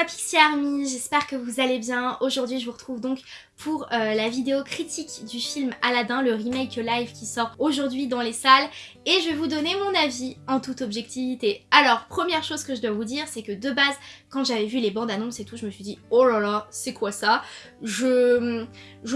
ma Pixie Army, j'espère que vous allez bien. Aujourd'hui je vous retrouve donc pour euh, la vidéo critique du film Aladdin, le remake live qui sort aujourd'hui dans les salles et je vais vous donner mon avis en toute objectivité. Alors première chose que je dois vous dire c'est que de base quand j'avais vu les bandes annonces et tout je me suis dit oh là là c'est quoi ça? Je,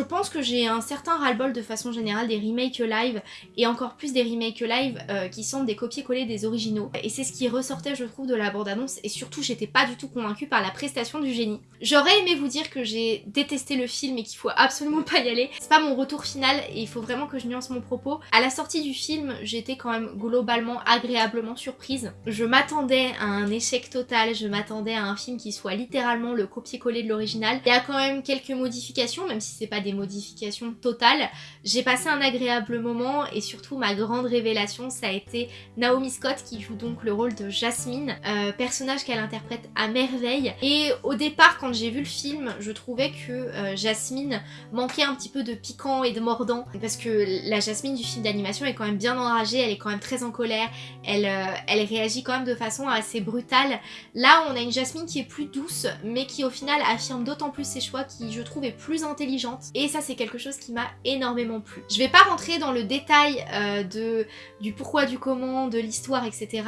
pense que j'ai un certain ras-le-bol de façon générale des remakes live et encore plus des remakes live euh, qui sont des copier-coller des originaux et c'est ce qui ressortait je trouve de la bande annonce et surtout j'étais pas du tout convaincue par la prestation du génie. J'aurais aimé vous dire que j'ai détesté le film et qu'il faut absolument pas y aller. C'est pas mon retour final et il faut vraiment que je nuance mon propos. À la sortie du film, j'étais quand même globalement agréablement surprise. Je m'attendais à un échec total, je m'attendais à un film qui soit littéralement le copier-coller de l'original. Il y a quand même quelques modifications, même si c'est pas des modifications totales. J'ai passé un agréable moment et surtout ma grande révélation, ça a été Naomi Scott qui joue donc le rôle de Jasmine, euh, personnage qu'elle interprète à merveille. Et au départ, quand j'ai vu le film, je trouvais que euh, Jasmine manquait un petit peu de piquant et de mordant parce que la Jasmine du film d'animation est quand même bien enragée, elle est quand même très en colère, elle, euh, elle réagit quand même de façon assez brutale. Là, on a une Jasmine qui est plus douce, mais qui au final affirme d'autant plus ses choix, qui je trouve est plus intelligente. Et ça, c'est quelque chose qui m'a énormément plu. Je vais pas rentrer dans le détail euh, de, du pourquoi, du comment, de l'histoire, etc.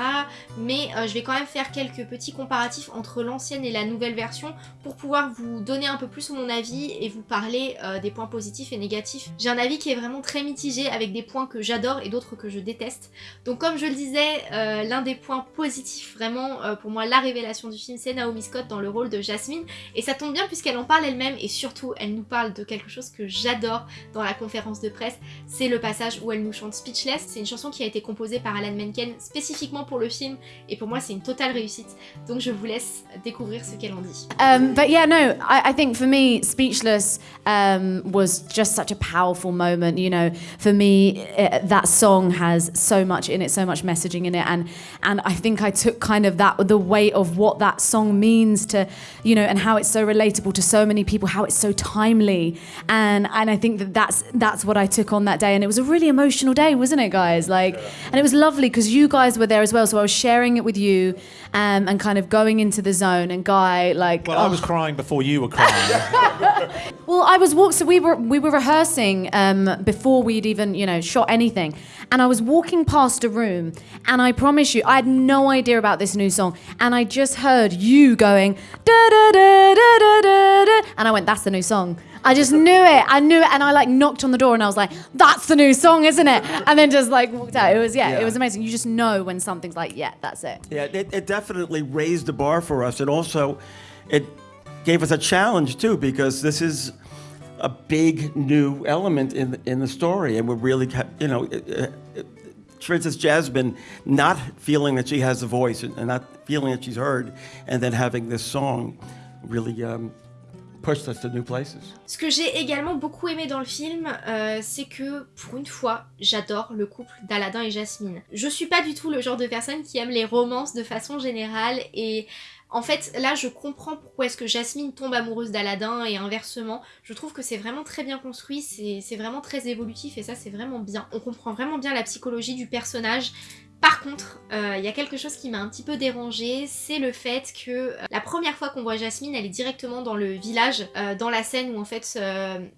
Mais je vais quand même faire quelques petits comparatifs entre l'ancienne et la nouvelle version pour pouvoir vous donner un peu plus mon avis et vous parler euh, des points positifs et négatifs. J'ai un avis qui est vraiment très mitigé avec des points que j'adore et d'autres que je déteste. Donc comme je le disais, euh, l'un des points positifs vraiment euh, pour moi la révélation du film c'est Naomi Scott dans le rôle de Jasmine et ça tombe bien puisqu'elle en parle elle-même et surtout elle nous parle de quelque chose que j'adore dans la conférence de presse, c'est le passage où elle nous chante Speechless. C'est une chanson qui a été composée par Alan Menken spécifiquement pour le film et pour moi c'est une totale réussite. Donc je vous laisse découvrir ce qu'elle en dit. Um, but yeah, no, I, I think for me, Speechless um, was just such a powerful moment. You know, for me, it, that song has so much in it, so much messaging in it, and and I think I took kind of that the weight of what that song means to, you know, and how it's so relatable to so many people, how it's so timely, and and I think that that's that's what I took on that day, and it was a really emotional day, wasn't it, guys? Like, yeah. and it was lovely because you guys were there as well, so I was sharing it with you, um, and kind of going into the zone, and Guy, like, well, oh. I was crying before you were crying. well, I was walking. So we were we were rehearsing um, before we'd even you know shot anything, and I was walking past a room, and I promise you, I had no idea about this new song, and I just heard you going da da da da da da, da and I went, "That's the new song." I just knew it. I knew it, and I like knocked on the door, and I was like, "That's the new song, isn't it?" And then just like walked out. It was yeah, yeah. it was amazing. You just know when something's like, "Yeah, that's it." Yeah, it, it definitely raised the bar for us, and also it gave us a challenge too because this is a big new element in in the story, and we're really, you know. for instance, Jasmine not feeling that she has a voice and not feeling that she's heard, and then having this song really um, pushed us to new places. Ce que j'ai également beaucoup aimé dans le film, euh, c'est que pour une fois, j'adore le couple d'Aladin et Jasmine. Je suis pas du tout le genre de personne qui aime les romances de façon générale et en fait, là, je comprends pourquoi est-ce que Jasmine tombe amoureuse d'Aladin et inversement. Je trouve que c'est vraiment très bien construit, c'est vraiment très évolutif et ça, c'est vraiment bien. On comprend vraiment bien la psychologie du personnage. Par contre, il euh, y a quelque chose qui m'a un petit peu dérangée, c'est le fait que euh, la première fois qu'on voit Jasmine, elle est directement dans le village, euh, dans la scène où en fait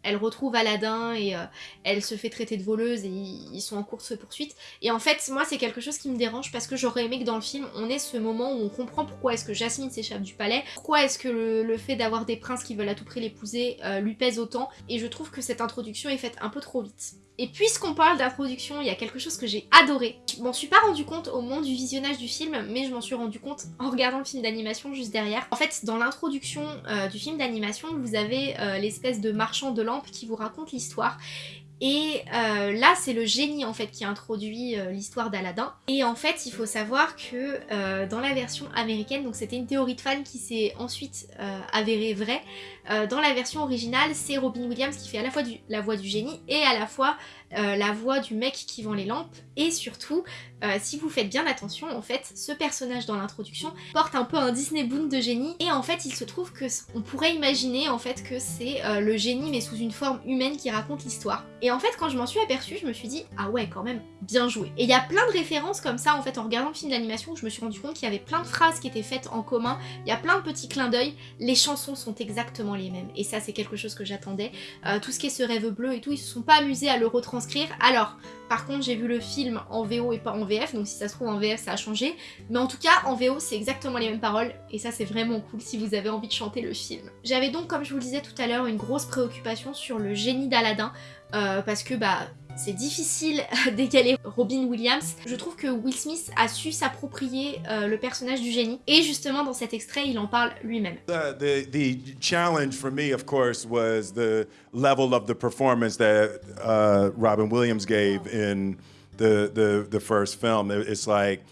elle retrouve Aladdin et elle se fait traiter de voleuse et ils sont en course-poursuite. Et en fait, moi c'est quelque chose qui me dérange parce que j'aurais aimé que dans le film, on ait ce moment où on comprend pourquoi est-ce que Jasmine s'échappe du palais, pourquoi est-ce que le, le fait d'avoir des princes qui veulent à tout prix l'épouser lui pèse autant, et je trouve que cette introduction est faite un peu trop vite. Et puisqu'on parle d'introduction, il y a quelque chose que j'ai adoré. Je m'en suis pas rendu compte au moment du visionnage du film, mais je m'en suis rendu compte en regardant le film d'animation juste derrière. En fait, dans l'introduction euh, du film d'animation, vous avez euh, l'espèce de marchand de lampes qui vous raconte l'histoire. Et euh, là, c'est le génie en fait qui introduit l'histoire d'Aladin. Et en fait, il faut savoir que dans la version américaine, donc c'était une théorie de fan qui s'est ensuite avérée vraie, dans la version originale, c'est Robin Williams qui fait à la fois la voix du génie et à la fois euh, la voix du mec qui vend les lampes, et surtout, euh, si vous faites bien attention, en fait, ce personnage dans l'introduction porte un peu un Disney Boon de génie, et en fait, il se trouve que on pourrait imaginer en fait que c'est euh, le génie mais sous une forme humaine qui raconte l'histoire. Et en fait, quand je m'en suis aperçue, je me suis dit ah ouais, quand même bien joué. Et il y a plein de références comme ça en fait en regardant le film d'animation, je me suis rendu compte qu'il y avait plein de phrases qui étaient faites en commun, il y a plein de petits clins d'œil, les chansons sont exactement les mêmes, et ça c'est quelque chose que j'attendais. Tout ce qui est ce rêve bleu et tout, ils se sont pas amusés à le Alors, par contre, j'ai vu le film en VO et pas en VF, donc si ça se trouve en VF ça a changé. Mais en tout cas, en VO c'est exactement les mêmes paroles, et ça c'est vraiment cool si vous avez envie de chanter le film. J'avais donc, comme je vous le disais tout à l'heure, une grosse préoccupation sur le génie d'Aladin, euh, parce que bah c'est difficile d'égaler Robin Williams. Je trouve que Will Smith a su s'approprier euh, le personnage du génie. Et justement, dans cet extrait, il en parle lui-même. The, the, the challenge for me, of course, was the level of the performance that uh, Robin Williams gave in the, the, the first film. It's like,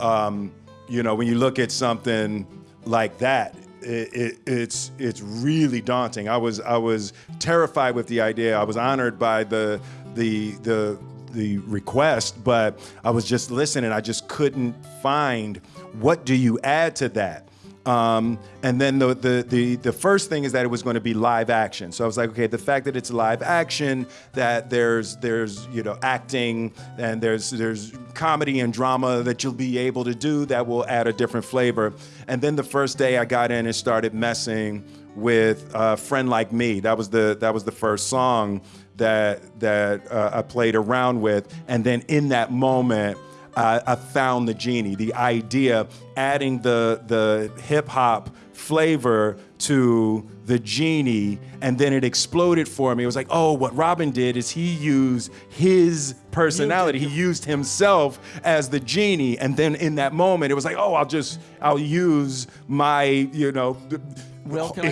um, you know, when you look at something like that, it, it, it's it's really daunting. I was I was terrified with the idea. I was honored by the the the the request, but I was just listening. I just couldn't find what do you add to that. Um, and then the, the, the, the, first thing is that it was going to be live action. So I was like, okay, the fact that it's live action, that there's, there's you know, acting and there's, there's comedy and drama that you'll be able to do that will add a different flavor. And then the first day I got in and started messing with a Friend Like Me. That was the, that was the first song that, that uh, I played around with. And then in that moment, I, I found the genie, the idea, adding the, the hip hop flavor to the genie and then it exploded for me. It was like, oh, what Robin did is he used his personality. He used himself as the genie. And then in that moment, it was like, oh, I'll just, I'll use my, you know,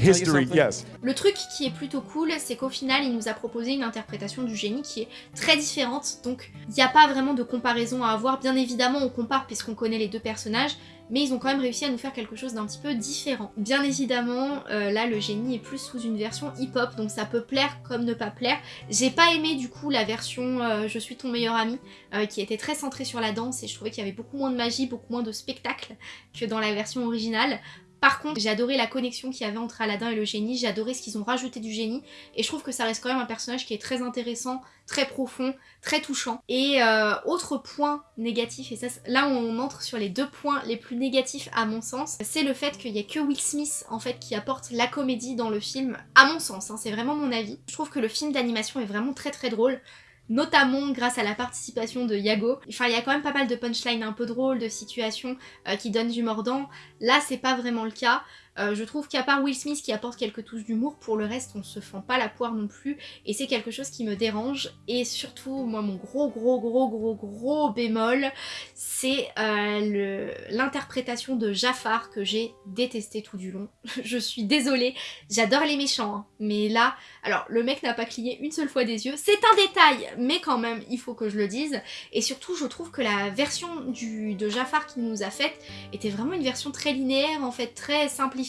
history, yes. Le truc qui est plutôt cool, c'est qu'au final, il nous a proposé une interprétation du génie qui est très différente, donc il n'y a pas vraiment de comparaison à avoir. Bien évidemment, on compare puisqu'on connaît les deux personnages, mais ils ont quand même réussi à nous faire quelque chose d'un petit peu différent. Bien évidemment, euh, là, le génie est plus sous une version hip-hop, donc ça peut plaire comme ne pas plaire. J'ai pas aimé du coup la version euh, Je suis ton meilleur ami, euh, qui était très centrée sur la danse, et je trouvais qu'il y avait beaucoup moins de magie, beaucoup moins de spectacle que dans la version originale. Par contre, j'ai adoré la connexion qu'il y avait entre Aladdin et le génie, j'ai adoré ce qu'ils ont rajouté du génie, et je trouve que ça reste quand même un personnage qui est très intéressant, très profond, très touchant. Et euh, autre point négatif, et là on entre sur les deux points les plus négatifs à mon sens, c'est le fait qu'il n'y a que Will Smith en fait qui apporte la comédie dans le film, à mon sens, hein, c'est vraiment mon avis. Je trouve que le film d'animation est vraiment très très drôle, notamment grâce à la participation de Yago. Enfin, il y a quand même pas mal de punchlines un peu drôles, de situations euh, qui donnent du mordant. Là, c'est pas vraiment le cas. Euh, je trouve qu'à part Will Smith qui apporte quelques touches d'humour, pour le reste on se fend pas la poire non plus. Et c'est quelque chose qui me dérange. Et surtout moi mon gros gros gros gros gros bémol c'est euh, l'interprétation de Jafar que j'ai détesté tout du long. je suis désolée, j'adore les méchants hein, mais là, alors le mec n'a pas cligné une seule fois des yeux, c'est un détail mais quand même il faut que je le dise. Et surtout je trouve que la version de Jafar qu'il nous a faite était vraiment une version très linéaire en fait, très simplifiée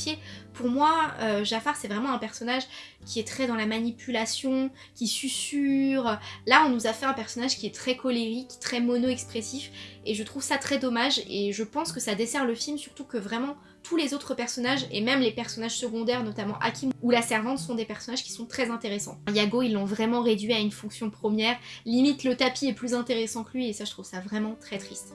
pour moi, euh, Jafar, c'est vraiment un personnage qui est très dans la manipulation, qui susurre. Là, on nous a fait un personnage qui est très colérique, très mono-expressif, et je trouve ça très dommage, et je pense que ça dessert le film, surtout que vraiment tous les autres personnages, et même les personnages secondaires, notamment Hakim ou la servante, sont des personnages qui sont très intéressants. Yago, ils l'ont vraiment réduit à une fonction première, limite le tapis est plus intéressant que lui, et ça, je trouve ça vraiment très triste.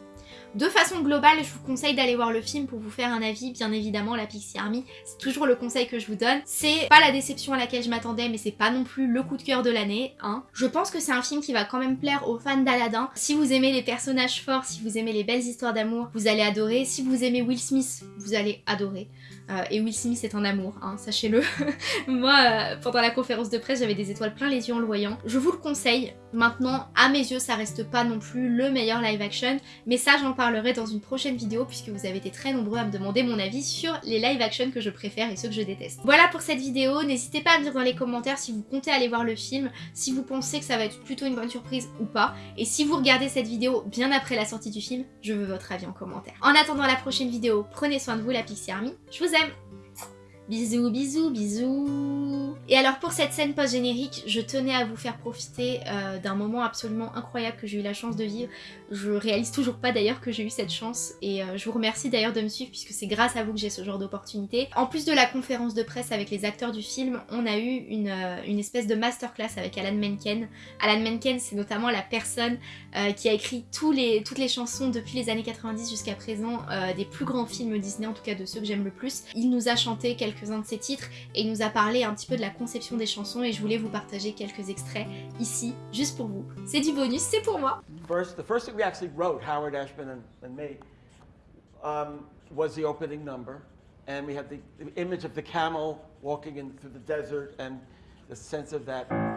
De façon globale, je vous conseille d'aller voir le film pour vous faire un avis, bien évidemment, la Pixie Army, c'est toujours le conseil que je vous donne. C'est pas la déception à laquelle je m'attendais, mais c'est pas non plus le coup de cœur de l'année, hein. Je pense que c'est un film qui va quand même plaire aux fans d'Aladin. Si vous aimez les personnages forts, si vous aimez les belles histoires d'amour, vous allez adorer. Si vous aimez Will Smith, vous allez adorer. Euh, et Will Smith est un amour, hein, sachez-le. Moi, euh, pendant la conférence de presse, j'avais des étoiles plein les yeux en le voyant. Je vous le conseille. Maintenant, à mes yeux, ça reste pas non plus le meilleur live action, mais ça, j'en parlerai dans une prochaine vidéo puisque vous avez été très nombreux à me demander mon avis sur les live action que je préfère et ceux que je déteste. Voilà pour cette vidéo. N'hésitez pas à me dire dans les commentaires si vous comptez aller voir le film, si vous pensez que ça va être plutôt une bonne surprise ou pas. Et si vous regardez cette vidéo bien après la sortie du film, je veux votre avis en commentaire. En attendant la prochaine vidéo, prenez soin de vous la Pixie Army. Je vous aime Bisous, bisous, bisous Et alors pour cette scène post-générique, je tenais à vous faire profiter euh, d'un moment absolument incroyable que j'ai eu la chance de vivre. Je réalise toujours pas d'ailleurs que j'ai eu cette chance et euh, je vous remercie d'ailleurs de me suivre puisque c'est grâce à vous que j'ai ce genre d'opportunité. En plus de la conférence de presse avec les acteurs du film, on a eu une, euh, espèce de masterclass avec Alan Menken. Alan Menken c'est notamment la personne qui a écrit toutes les chansons depuis les années 90 jusqu'à présent des plus grands films Disney, en tout cas de ceux que j'aime le plus. Il nous a chanté de ses titres et il nous a parlé un petit peu de la conception des chansons et je voulais vous partager quelques extraits ici, juste pour vous. C'est du bonus, c'est pour moi First, the first thing we actually wrote, Howard Ashman and, me, um, was the opening number. And we had the image of the camel walking in through the desert and the sense of that.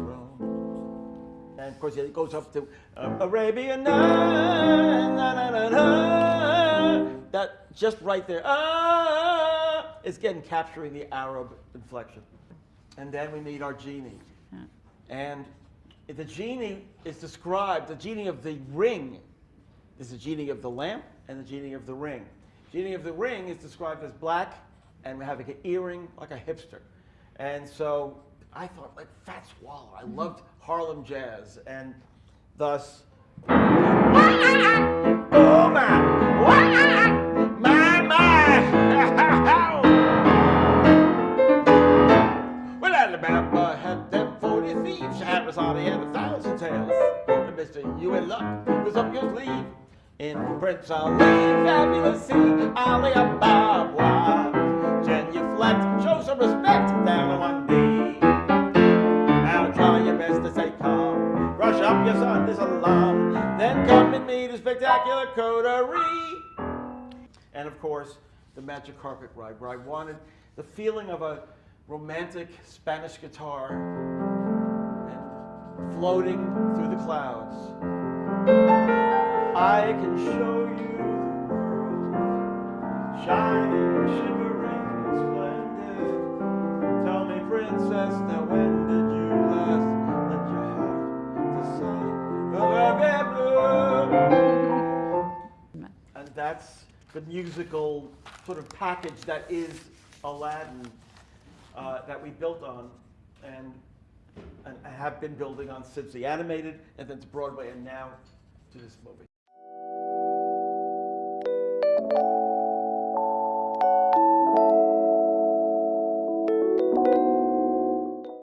Roam. And of course, it goes up to uh, Arabian na, na, na. That just right there, ah, is again capturing the Arab inflection. And then we meet our genie. And the genie is described, the genie of the ring is the genie of the lamp and the genie of the ring. Genie of the ring is described as black and having an earring like a hipster. And so I thought like Fat Swallow. I loved Harlem jazz and thus Oh my my my Well Alabama had them forty thieves, Shahrazad had a thousand tales. And Mr. You in luck was up your sleeve. In Prince Ali, fabulous sea, Alibaba. Genuflect, show some respect down on one knee. Spectacular coterie. And of course, the magic carpet ride, where I wanted the feeling of a romantic Spanish guitar and floating through the clouds. I can show you the world, shining, shimmering, splendid. Tell me, princess, now when did that's the musical sort of package that is Aladdin uh, that we built on and, and have been building on since the animated and then to Broadway and now to this movie.